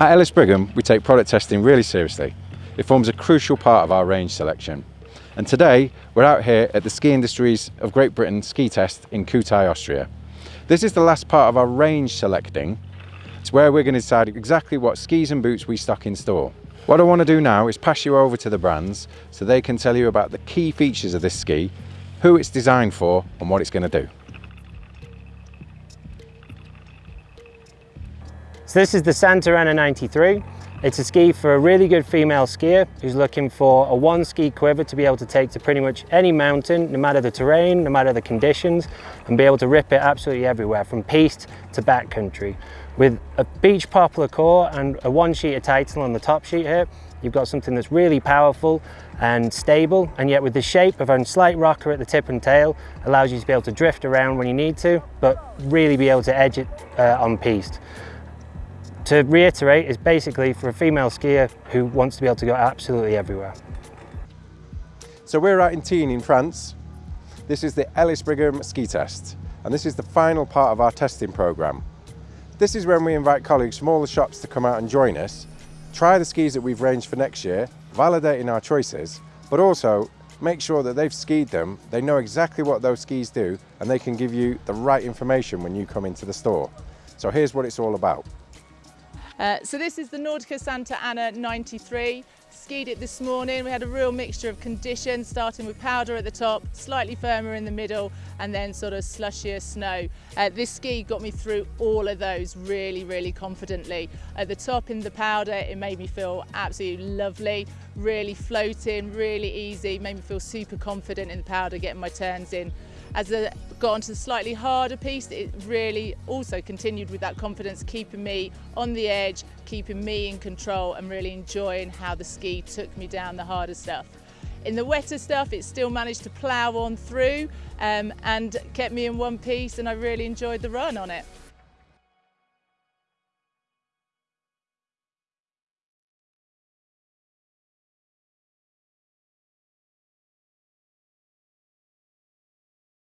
At Ellis Brigham, we take product testing really seriously. It forms a crucial part of our range selection. And today, we're out here at the Ski Industries of Great Britain ski test in Kühtai, Austria. This is the last part of our range selecting. It's where we're going to decide exactly what skis and boots we stock in store. What I want to do now is pass you over to the brands so they can tell you about the key features of this ski, who it's designed for and what it's going to do. So this is the Santa Ana 93. It's a ski for a really good female skier who's looking for a one ski quiver to be able to take to pretty much any mountain, no matter the terrain, no matter the conditions, and be able to rip it absolutely everywhere, from piste to backcountry. With a beach poplar core and a one sheet of Titan on the top sheet here, you've got something that's really powerful and stable, and yet with the shape of a slight rocker at the tip and tail, allows you to be able to drift around when you need to, but really be able to edge it uh, on piste. To reiterate, it's basically for a female skier who wants to be able to go absolutely everywhere. So we're out in Tignes in France. This is the Ellis Brigham ski test, and this is the final part of our testing programme. This is when we invite colleagues from all the shops to come out and join us, try the skis that we've ranged for next year, validating our choices, but also make sure that they've skied them, they know exactly what those skis do, and they can give you the right information when you come into the store. So here's what it's all about. Uh, so this is the Nordica Santa Ana 93. Skied it this morning. We had a real mixture of conditions, starting with powder at the top, slightly firmer in the middle, and then sort of slushier snow. Uh, this ski got me through all of those really, really confidently. At the top in the powder, it made me feel absolutely lovely, really floating, really easy, made me feel super confident in the powder, getting my turns in. As I got onto the slightly harder piste, it really also continued with that confidence, keeping me on the edge, keeping me in control and really enjoying how the ski took me down the harder stuff. In the wetter stuff, it still managed to plough on through um, and kept me in one piece and I really enjoyed the run on it.